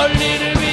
A little bit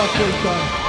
Yeah, first time.